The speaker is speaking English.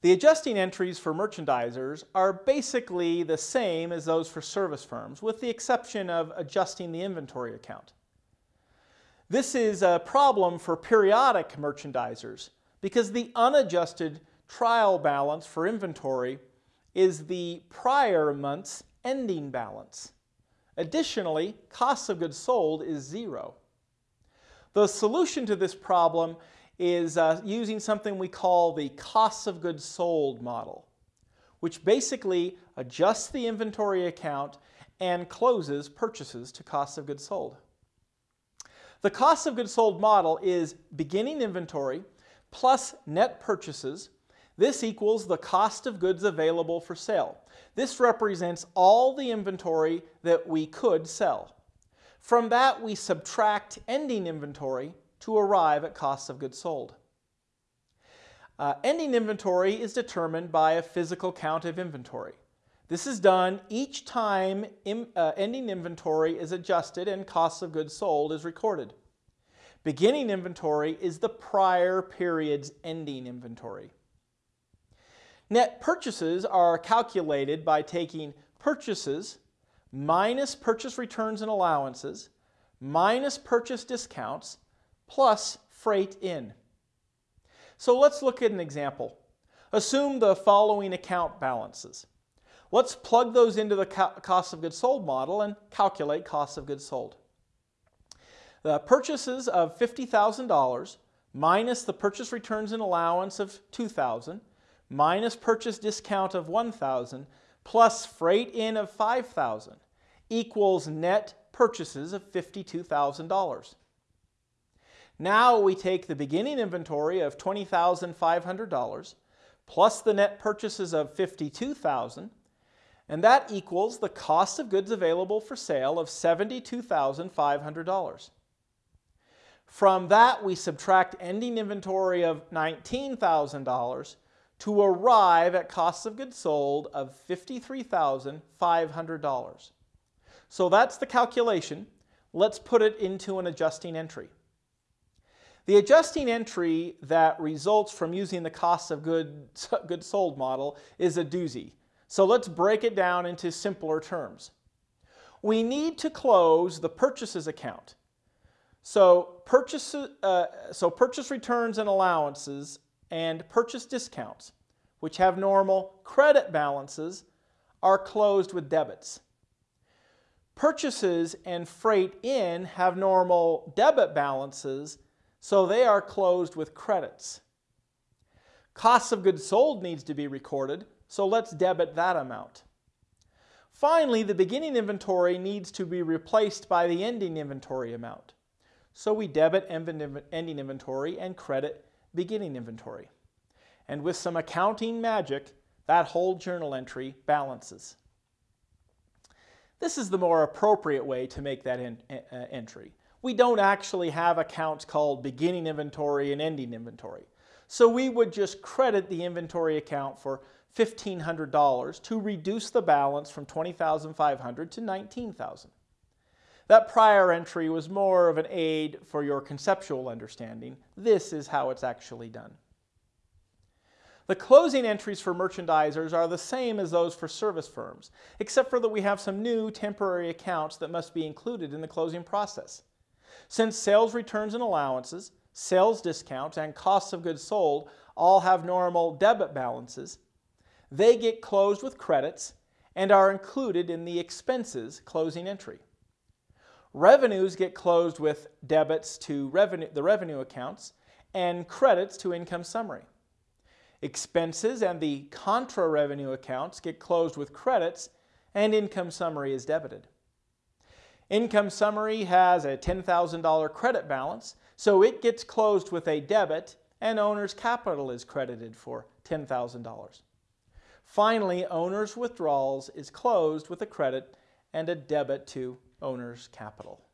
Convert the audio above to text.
The adjusting entries for merchandisers are basically the same as those for service firms, with the exception of adjusting the inventory account. This is a problem for periodic merchandisers because the unadjusted trial balance for inventory is the prior month's ending balance. Additionally, cost of goods sold is zero. The solution to this problem is uh, using something we call the cost of goods sold model, which basically adjusts the inventory account and closes purchases to cost of goods sold. The cost of goods sold model is beginning inventory plus net purchases. This equals the cost of goods available for sale. This represents all the inventory that we could sell. From that, we subtract ending inventory to arrive at costs of goods sold. Uh, ending inventory is determined by a physical count of inventory. This is done each time in, uh, ending inventory is adjusted and costs of goods sold is recorded. Beginning inventory is the prior period's ending inventory. Net purchases are calculated by taking purchases minus purchase returns and allowances minus purchase discounts plus freight in. So let's look at an example. Assume the following account balances. Let's plug those into the cost of goods sold model and calculate cost of goods sold. The purchases of $50,000 minus the purchase returns and allowance of 2,000 minus purchase discount of 1,000 plus freight in of 5,000 equals net purchases of $52,000. Now we take the beginning inventory of $20,500 plus the net purchases of 52,000 and that equals the cost of goods available for sale of $72,500. From that we subtract ending inventory of $19,000 to arrive at cost of goods sold of $53,500. So that's the calculation. Let's put it into an adjusting entry. The adjusting entry that results from using the cost of goods, goods sold model is a doozy. So let's break it down into simpler terms. We need to close the purchases account. So, purchase, uh, so purchase returns and allowances and purchase discounts, which have normal credit balances, are closed with debits. Purchases and freight in have normal debit balances, so they are closed with credits. Cost of goods sold needs to be recorded, so let's debit that amount. Finally, the beginning inventory needs to be replaced by the ending inventory amount. So we debit ending inventory and credit beginning inventory. And with some accounting magic, that whole journal entry balances. This is the more appropriate way to make that uh, entry. We don't actually have accounts called beginning inventory and ending inventory. So we would just credit the inventory account for $1,500 to reduce the balance from $20,500 to $19,000. That prior entry was more of an aid for your conceptual understanding. This is how it's actually done. The closing entries for merchandisers are the same as those for service firms, except for that we have some new temporary accounts that must be included in the closing process. Since sales returns and allowances, sales discounts, and costs of goods sold all have normal debit balances, they get closed with credits and are included in the expenses closing entry. Revenues get closed with debits to revenue, the revenue accounts and credits to income summary. Expenses and the contra revenue accounts get closed with credits and income summary is debited. Income summary has a $10,000 credit balance, so it gets closed with a debit and owner's capital is credited for $10,000. Finally, owner's withdrawals is closed with a credit and a debit to owner's capital.